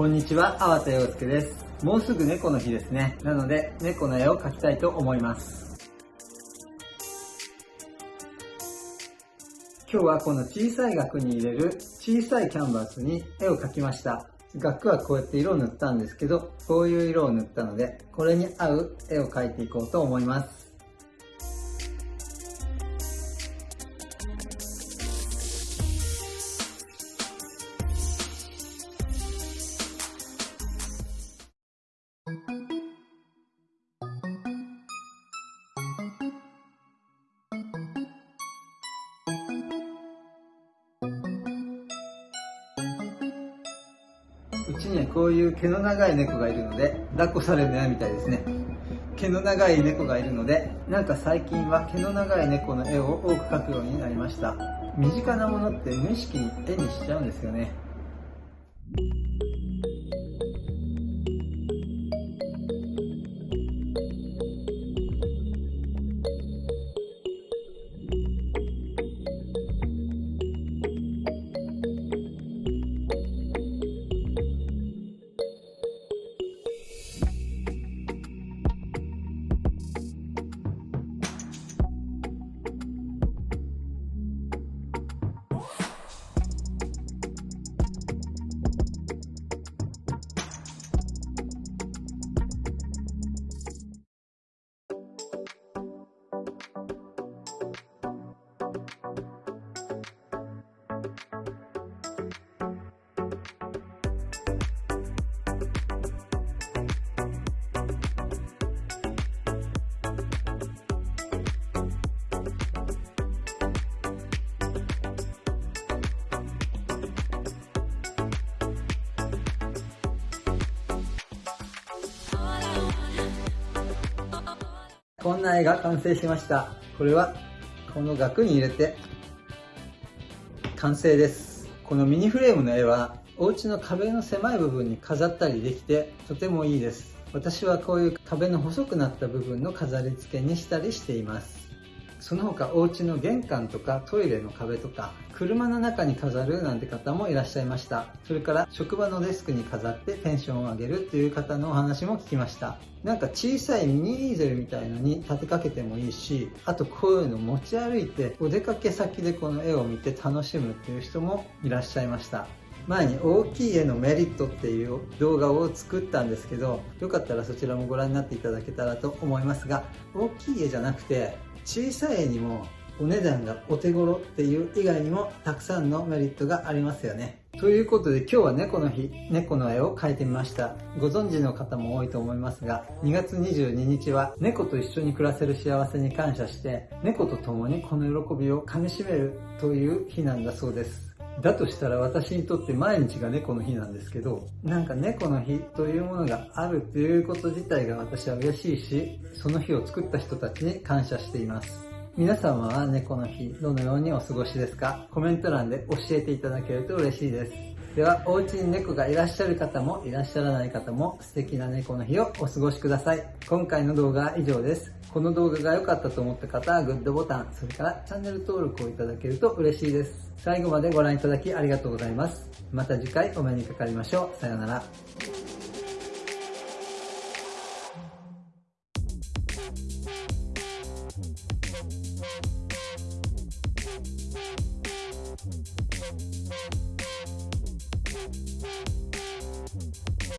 こんにちは、粟田洋介です。もうすぐ猫の日ですね。なので、猫の絵を描きたいと思います。今日はこの小さい額に入れる小さいキャンバスに絵を描きました。額はこうやって色を塗ったんですけど、こういう色を塗ったので、これに合う絵を描いていこうと思います。ちにはこういう毛の長い猫がいるので、抱っこされるのやみたいですね。毛の長い猫がいるので、なんか最近は毛の長い猫の絵を多く描くようになりました。身近なものって無意識に絵にしちゃうんですよね。こんな絵が完成しました。これはこの額に入れて完成です。このミニフレームの絵はお家の壁の狭い部分に飾ったりできてとてもいいです。私はこういう壁の細くなった部分の飾り付けにしたりしています。その他お家の玄関とかトイレの壁とか車の中に飾るなんて方もいらっしゃいました。それから職場のデスクに飾ってテンションを上げるっていう方のお話も聞きました。なんか小さいミニイーゼルみたいのに立てかけてもいいしあとこういうの持ち歩いてお出かけ先でこの絵を見て楽しむっていう人もいらっしゃいました。前に大きい絵のメリットっていう動画を作ったんですけどよかったらそちらもご覧になっていただけたらと思いますが大きい絵じゃなくて小さい絵にもお値段がお手頃っていう以外にもたくさんのメリットがありますよね。ということで今日は猫の日、猫の絵を描いてみました。ご存知の方も多いと思いますが、2月22日は猫と一緒に暮らせる幸せに感謝して、猫と共にこの喜びをかみしめるという日なんだそうです。だとしたら私にとって毎日が猫の日なんですけど、なんか猫の日というものがあるということ自体が私は嬉しいし、その日を作った人たちに感謝しています。皆様は猫の日、どのようにお過ごしですか？コメント欄で教えていただけると嬉しいです。では、お家に猫がいらっしゃる方もいらっしゃらない方も素敵な猫の日をお過ごしください。今回の動画は以上です。この動画が良かったと思った方はグッドボタン、それからチャンネル登録をいただけると嬉しいです。最後までご覧いただきありがとうございます。また次回お目にかかりましょう。さようなら。